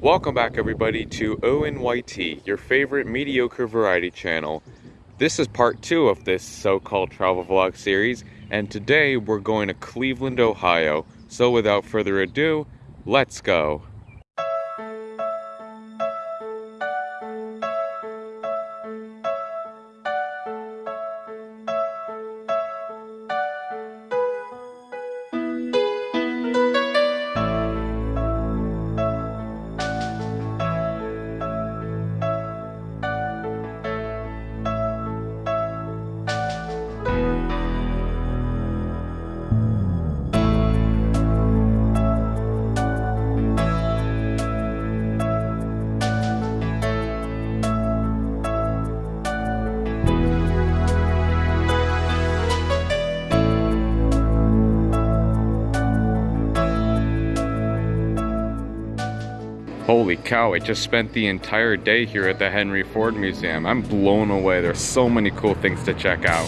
Welcome back everybody to ONYT, your favorite mediocre variety channel. This is part two of this so-called travel vlog series, and today we're going to Cleveland, Ohio. So without further ado, let's go. Holy cow, I just spent the entire day here at the Henry Ford Museum. I'm blown away. There's so many cool things to check out.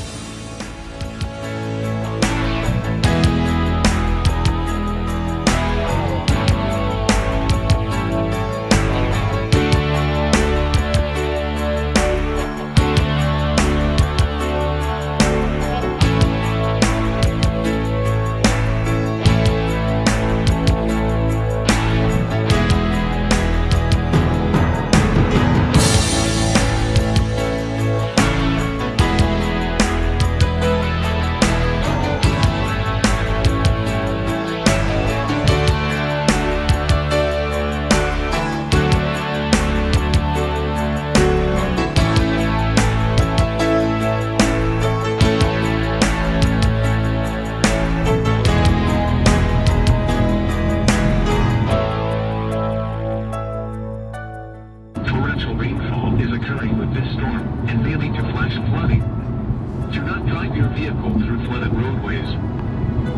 Vehicle through flooded roadways.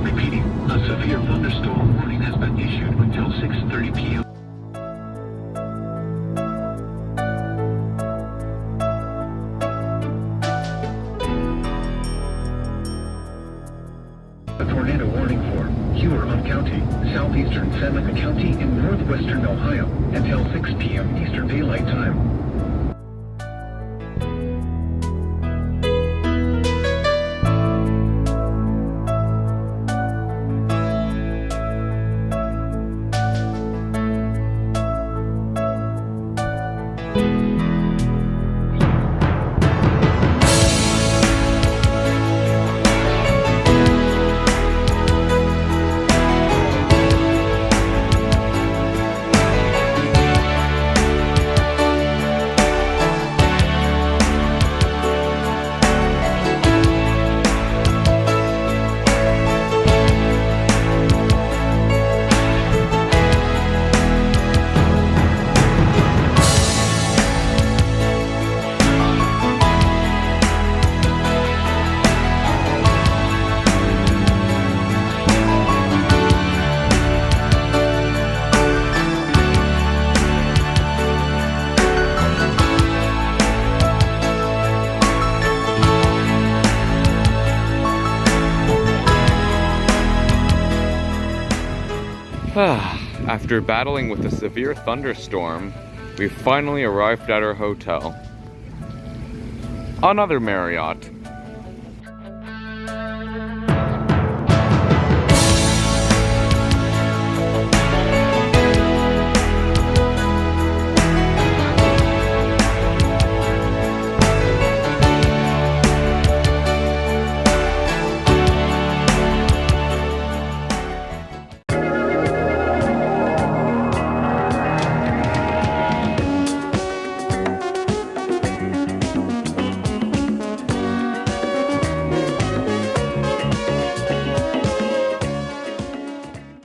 Repeating, a severe thunderstorm warning has been issued until 6.30 p.m. A tornado warning for Huron County, southeastern Seneca County in northwestern Ohio until 6 p.m. Eastern Daylight Time. After battling with a severe thunderstorm, we finally arrived at our hotel. Another Marriott.